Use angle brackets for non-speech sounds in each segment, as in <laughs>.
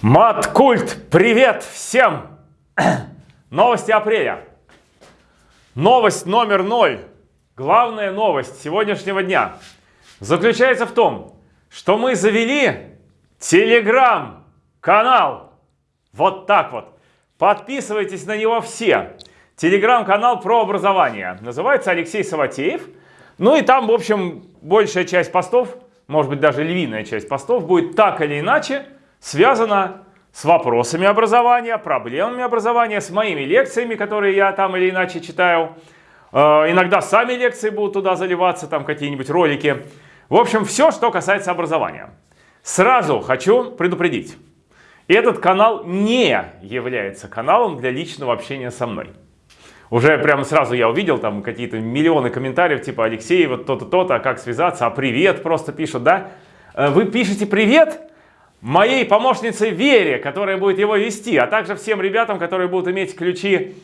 Маткульт, привет всем! <clears throat> Новости апреля. Новость номер ноль. Главная новость сегодняшнего дня заключается в том, что мы завели телеграм-канал. Вот так вот. Подписывайтесь на него все. Телеграм-канал про образование. Называется Алексей Саватеев. Ну и там, в общем, большая часть постов, может быть даже львиная часть постов, будет так или иначе связана с вопросами образования, проблемами образования, с моими лекциями, которые я там или иначе читаю. Э, иногда сами лекции будут туда заливаться, там какие-нибудь ролики. В общем, все, что касается образования. Сразу хочу предупредить. Этот канал не является каналом для личного общения со мной. Уже прямо сразу я увидел там какие-то миллионы комментариев, типа Алексей, вот то-то, то-то, а как связаться, а привет просто пишут, да? Э, вы пишете привет моей помощнице Вере, которая будет его вести, а также всем ребятам, которые будут иметь ключи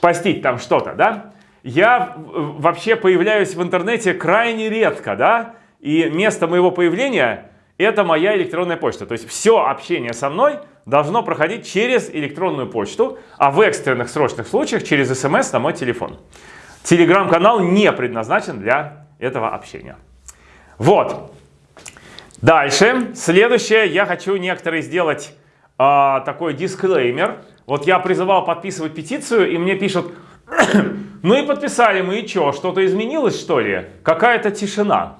постить там что-то, да? Я вообще появляюсь в интернете крайне редко, да? И место моего появления это моя электронная почта. То есть все общение со мной должно проходить через электронную почту, а в экстренных срочных случаях через смс на мой телефон. Телеграм-канал не предназначен для этого общения. Вот. Дальше. Следующее. Я хочу некоторые сделать э, такой дисклеймер. Вот я призывал подписывать петицию, и мне пишут, <clears throat> ну и подписали мы, и что, что-то изменилось что ли? Какая-то тишина.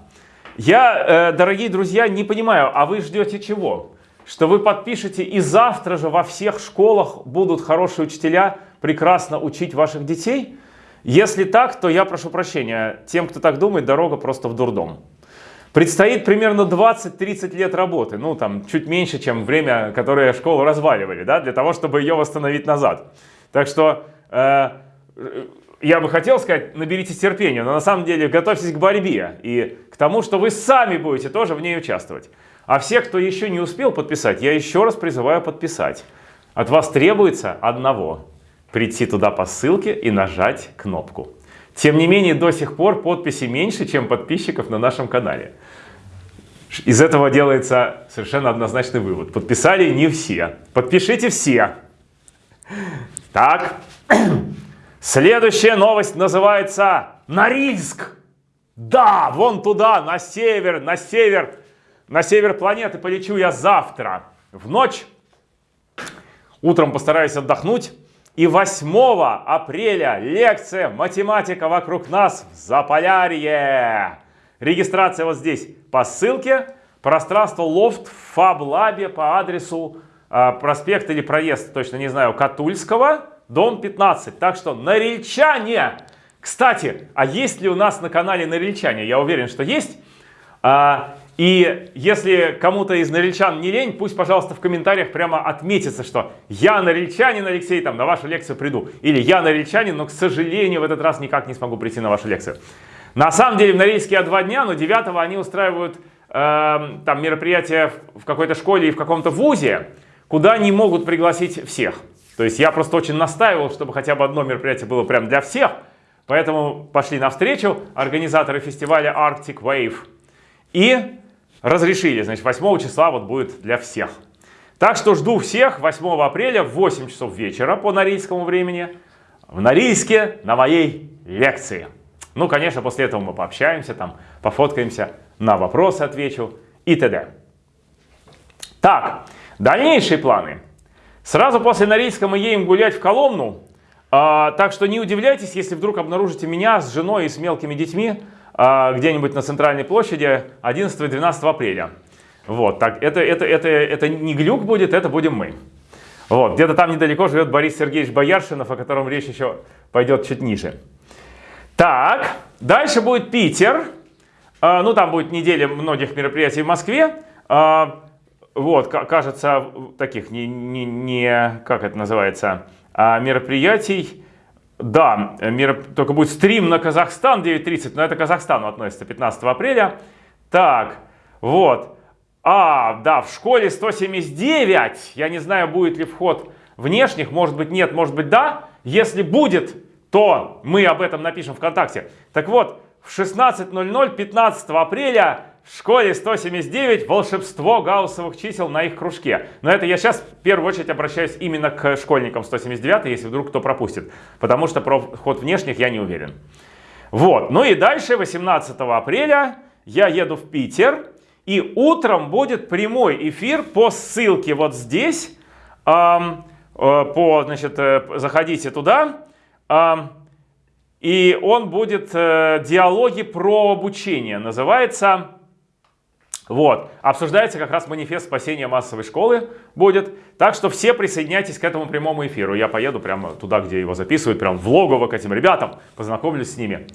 Я, э, дорогие друзья, не понимаю, а вы ждете чего? Что вы подпишете и завтра же во всех школах будут хорошие учителя прекрасно учить ваших детей? Если так, то я прошу прощения. Тем, кто так думает, дорога просто в дурдом. Предстоит примерно 20-30 лет работы, ну там чуть меньше, чем время, которое школу разваливали, да, для того, чтобы ее восстановить назад. Так что э, я бы хотел сказать, наберитесь терпения, но на самом деле готовьтесь к борьбе и к тому, что вы сами будете тоже в ней участвовать. А все, кто еще не успел подписать, я еще раз призываю подписать. От вас требуется одного – прийти туда по ссылке и нажать кнопку. Тем не менее, до сих пор подписи меньше, чем подписчиков на нашем канале. Из этого делается совершенно однозначный вывод. Подписали не все. Подпишите все. Так. <clears throat> Следующая новость называется Норильск. Да, вон туда, на север, на север, на север планеты полечу я завтра. В ночь. Утром постараюсь отдохнуть. И 8 апреля лекция «Математика вокруг нас в Заполярье». Регистрация вот здесь по ссылке. Пространство лофт в Фаблабе по адресу э, проспект или проезд, точно не знаю, Катульского дом 15. Так что норильчане! Кстати, а есть ли у нас на канале норильчане? Я уверен, что есть. А, и если кому-то из норильчан не лень, пусть, пожалуйста, в комментариях прямо отметится, что я норильчанин, Алексей, там, на вашу лекцию приду. Или я норильчанин, но, к сожалению, в этот раз никак не смогу прийти на вашу лекцию. На самом деле в Норильске я два дня, но 9 они устраивают э, там мероприятия в какой-то школе и в каком-то вузе, куда не могут пригласить всех. То есть я просто очень настаивал, чтобы хотя бы одно мероприятие было прям для всех. Поэтому пошли навстречу организаторы фестиваля Arctic Wave. И разрешили, значит, 8 числа вот будет для всех. Так что жду всех 8 апреля в 8 часов вечера по норильскому времени в Норильске на моей лекции. Ну, конечно, после этого мы пообщаемся, там, пофоткаемся, на вопросы отвечу и т.д. Так, дальнейшие планы. Сразу после Норильска мы едем гулять в Коломну, а, так что не удивляйтесь, если вдруг обнаружите меня с женой и с мелкими детьми где-нибудь на центральной площади 11-12 апреля. Вот, так, это, это, это, это не глюк будет, это будем мы. Вот, где-то там недалеко живет Борис Сергеевич Бояршинов, о котором речь еще пойдет чуть ниже. Так, дальше будет Питер. А, ну, там будет неделя многих мероприятий в Москве. А, вот, кажется, таких не, не, не как это называется, а мероприятий. Да, мер, только будет стрим на Казахстан 9.30, но это к Казахстану относится 15 апреля. Так, вот. А, да, в школе 179. Я не знаю, будет ли вход внешних. Может быть нет, может быть да. Если будет, то мы об этом напишем ВКонтакте. Так вот, в 16.00 15 апреля в школе 179 волшебство гауссовых чисел на их кружке. Но это я сейчас в первую очередь обращаюсь именно к школьникам 179, если вдруг кто пропустит. Потому что про вход внешних я не уверен. Вот. Ну и дальше, 18 апреля, я еду в Питер. И утром будет прямой эфир по ссылке вот здесь. Эм, э, по, значит, э, заходите туда. Эм, и он будет э, диалоги про обучение. Называется вот, обсуждается как раз манифест спасения массовой школы будет. Так что все присоединяйтесь к этому прямому эфиру. Я поеду прямо туда, где его записывают, прям в логово к этим ребятам, познакомлюсь с ними.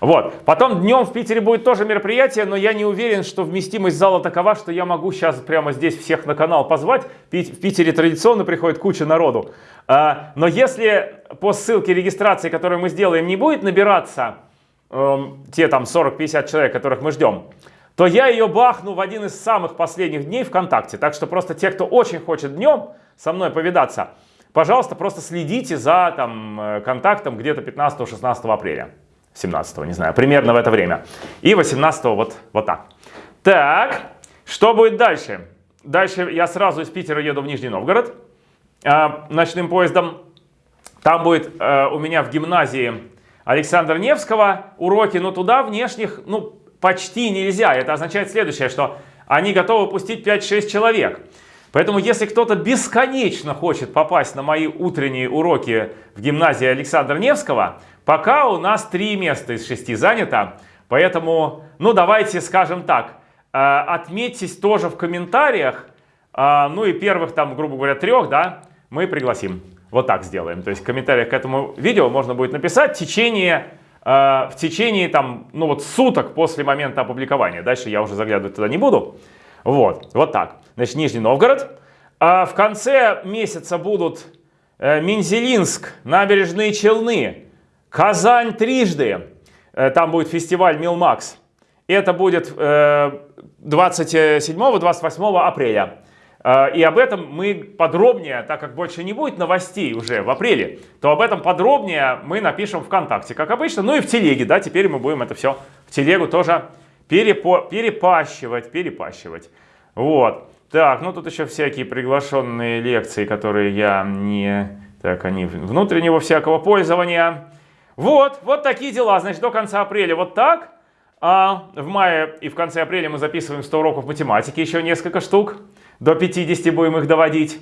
Вот. Потом днем в Питере будет тоже мероприятие, но я не уверен, что вместимость зала такова, что я могу сейчас прямо здесь всех на канал позвать. В Питере традиционно приходит куча народу. А, но если по ссылке регистрации, которую мы сделаем, не будет набираться эм, те там 40-50 человек, которых мы ждем, то я ее бахну в один из самых последних дней ВКонтакте. Так что просто те, кто очень хочет днем со мной повидаться, пожалуйста, просто следите за там, э, контактом где-то 15-16 апреля. 17 не знаю, примерно в это время. И 18 вот, вот так. Так, что будет дальше? Дальше я сразу из Питера еду в Нижний Новгород э, ночным поездом. Там будет э, у меня в гимназии Александра Невского уроки, но туда внешних, ну, почти нельзя. Это означает следующее, что они готовы пустить 5-6 человек. Поэтому если кто-то бесконечно хочет попасть на мои утренние уроки в гимназии Александра Невского, пока у нас 3 места из 6 занято. Поэтому, ну давайте скажем так, э, отметьтесь тоже в комментариях, э, ну и первых там, грубо говоря, трех, да, мы пригласим. Вот так сделаем. То есть в комментариях к этому видео можно будет написать в течение в течение там, ну вот суток после момента опубликования. Дальше я уже заглядывать туда не буду. Вот, вот так. Значит, Нижний Новгород. А в конце месяца будут э, Минзелинск, Набережные Челны, Казань трижды. Э, там будет фестиваль Милмакс. Это будет 27-28 апреля. А, и об этом мы подробнее, так как больше не будет новостей уже в апреле, то об этом подробнее мы напишем ВКонтакте, как обычно. Ну и в телеге, да, теперь мы будем это все в телегу тоже перепо перепащивать, перепащивать. Вот. Так, ну тут еще всякие приглашенные лекции, которые я не... Так, они внутреннего всякого пользования. Вот, вот такие дела. Значит, до конца апреля вот так. А в мае и в конце апреля мы записываем 100 уроков математики, еще несколько штук до 50 будем их доводить.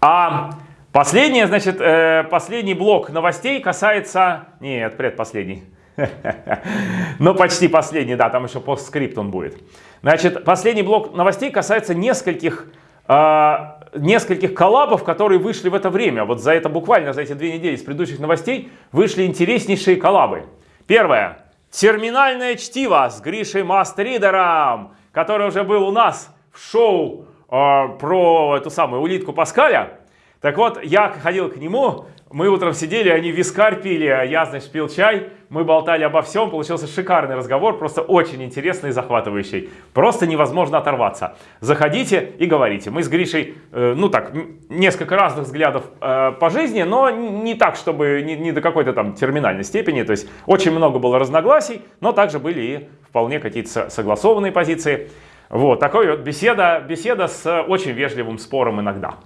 А последнее, значит, э, последний блок новостей касается... Нет, предпоследний. <laughs> Но почти последний, да, там еще постскрипт он будет. Значит, последний блок новостей касается нескольких, э, нескольких коллабов, которые вышли в это время. Вот за это буквально, за эти две недели с предыдущих новостей вышли интереснейшие коллабы. Первое. Терминальное чтиво с Гришей Мастридером, который уже был у нас в шоу э, про эту самую улитку Паскаля. Так вот, я ходил к нему, мы утром сидели, они вискарь пили, а я, значит, пил чай, мы болтали обо всем, получился шикарный разговор, просто очень интересный и захватывающий. Просто невозможно оторваться. Заходите и говорите. Мы с Гришей, э, ну так, несколько разных взглядов э, по жизни, но не так, чтобы не, не до какой-то там терминальной степени. То есть очень много было разногласий, но также были и вполне какие-то согласованные позиции. Вот, такой вот беседа, беседа с очень вежливым спором иногда.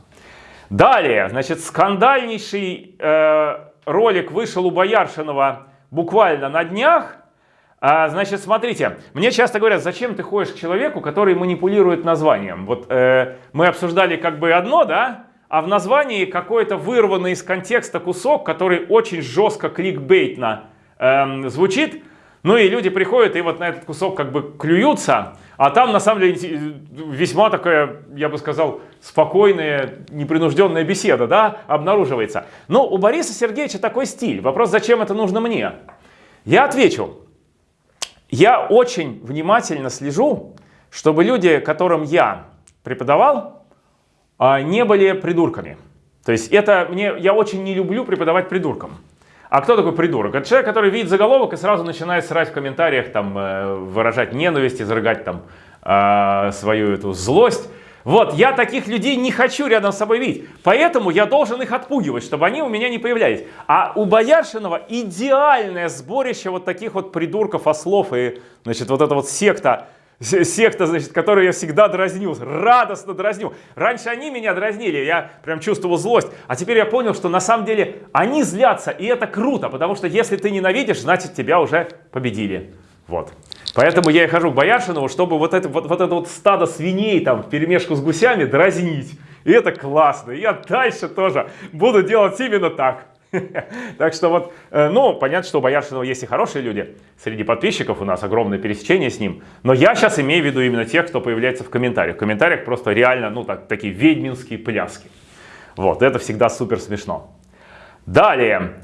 Далее, значит, скандальнейший э, ролик вышел у Бояршинова буквально на днях. А, значит, смотрите, мне часто говорят, зачем ты ходишь к человеку, который манипулирует названием? Вот э, мы обсуждали как бы одно, да? А в названии какой-то вырванный из контекста кусок, который очень жестко кликбейтно э, звучит. Ну и люди приходят и вот на этот кусок как бы клюются. А там, на самом деле, весьма такая, я бы сказал, спокойная, непринужденная беседа, да, обнаруживается. Но у Бориса Сергеевича такой стиль. Вопрос, зачем это нужно мне? Я отвечу. Я очень внимательно слежу, чтобы люди, которым я преподавал, а, не были придурками. То есть это мне, я очень не люблю преподавать придуркам. А кто такой придурок? Это человек, который видит заголовок и сразу начинает срать в комментариях, там, э, выражать ненависть, изрыгать там э, свою эту злость. Вот, я таких людей не хочу рядом с собой видеть. Поэтому я должен их отпугивать, чтобы они у меня не появлялись. А у Бояршинова идеальное сборище вот таких вот придурков, ослов и, значит, вот эта вот секта секта, значит, которую я всегда дразнил, радостно дразнил. Раньше они меня дразнили, я прям чувствовал злость, а теперь я понял, что на самом деле они злятся, и это круто, потому что если ты ненавидишь, значит тебя уже победили. Вот. Поэтому я и хожу к Бояршинову, чтобы вот это вот, вот это вот стадо свиней там в перемешку с гусями дразнить. И это классно. Я дальше тоже буду делать именно так. <laughs> Так что вот, э, ну, понятно, что у Бояршинова есть и хорошие люди. Среди подписчиков у нас огромное пересечение с ним. Но я сейчас имею в виду именно тех, кто появляется в комментариях. В комментариях просто реально, ну, так, такие ведьминские пляски. Вот, это всегда супер смешно. Далее.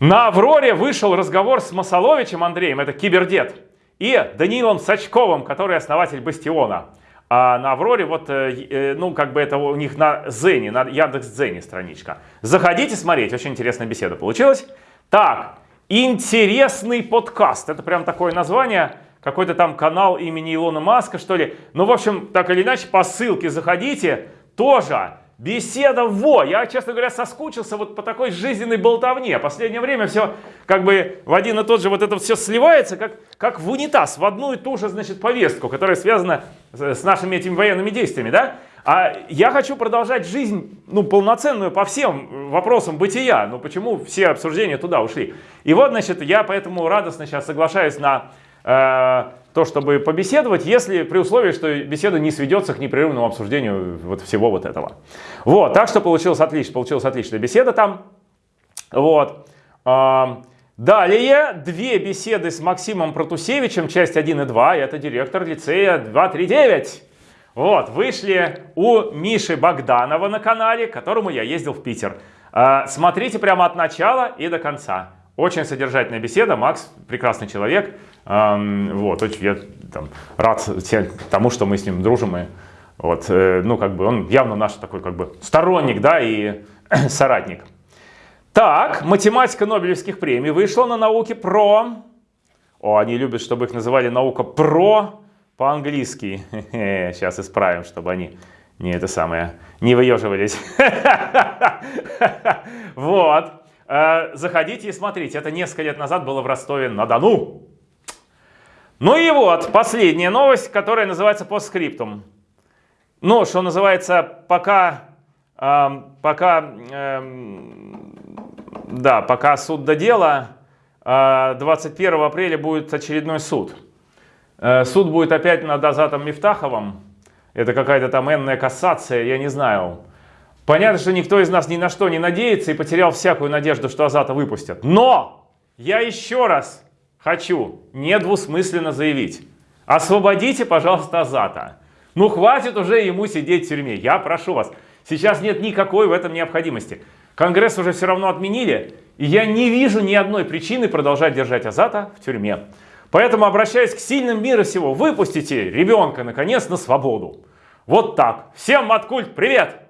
На Авроре вышел разговор с Масоловичем Андреем, это кибердед, и Даниилом Сачковым, который основатель Бастиона. А на Авроре вот, э, э, ну, как бы это у них на Зене, на Яндекс.Дзене страничка. Заходите смотреть, очень интересная беседа получилась. Так, интересный подкаст. Это прям такое название, какой-то там канал имени Илона Маска, что ли. Ну, в общем, так или иначе, по ссылке заходите. Тоже Беседа во! Я, честно говоря, соскучился вот по такой жизненной болтовне. Последнее время все как бы в один и тот же вот это все сливается, как, как в унитаз, в одну и ту же, значит, повестку, которая связана с нашими этими военными действиями, да? А я хочу продолжать жизнь, ну, полноценную по всем вопросам бытия. Ну, почему все обсуждения туда ушли? И вот, значит, я поэтому радостно сейчас соглашаюсь на то, чтобы побеседовать, если при условии, что беседа не сведется к непрерывному обсуждению вот всего вот этого. Вот, так что получилось отлично, получилась отличная беседа там. Вот. Далее две беседы с Максимом Протусевичем, часть 1 и 2, это директор лицея 239. Вот, вышли у Миши Богданова на канале, к которому я ездил в Питер. А, смотрите прямо от начала и до конца. Очень содержательная беседа, Макс прекрасный человек. Вот, я там, рад тому, что мы с ним дружим. И, вот, э, ну, как бы он явно наш такой, как бы, сторонник, да, и <clears throat> соратник. Так, математика Нобелевских премий вышла на науке про... О, они любят, чтобы их называли наука про по-английски. Сейчас исправим, чтобы они не это самое, не выеживались. <laughs> Вот. Э, заходите и смотрите. Это несколько лет назад было в Ростове-на-Дону. Ну и вот, последняя новость, которая называется постскриптум. Ну, что называется, пока, э, пока, э, да, пока суд до дела, э, 21 апреля будет очередной суд. Э, суд будет опять над Азатом Мифтаховым. Это какая-то там энная кассация, я не знаю. Понятно, что никто из нас ни на что не надеется и потерял всякую надежду, что Азата выпустят. Но я еще раз хочу недвусмысленно заявить. Освободите, пожалуйста, Азата. Ну, хватит уже ему сидеть в тюрьме. Я прошу вас. Сейчас нет никакой в этом необходимости. Конгресс уже все равно отменили, и я не вижу ни одной причины продолжать держать Азата в тюрьме. Поэтому обращаюсь к сильным мира всего. Выпустите ребенка, наконец, на свободу. Вот так. Всем Маткульт, привет!